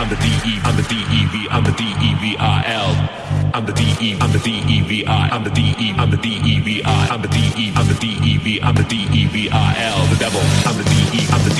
I'm the DE, I'm the DEV, I'm the DEVIL. I'm the DE, I'm the DEVI, I'm the DE, I'm the DEVI, I'm the DE, I'm the DEV, I'm the DEVIL. The devil, I'm the DE, I'm the DEVI.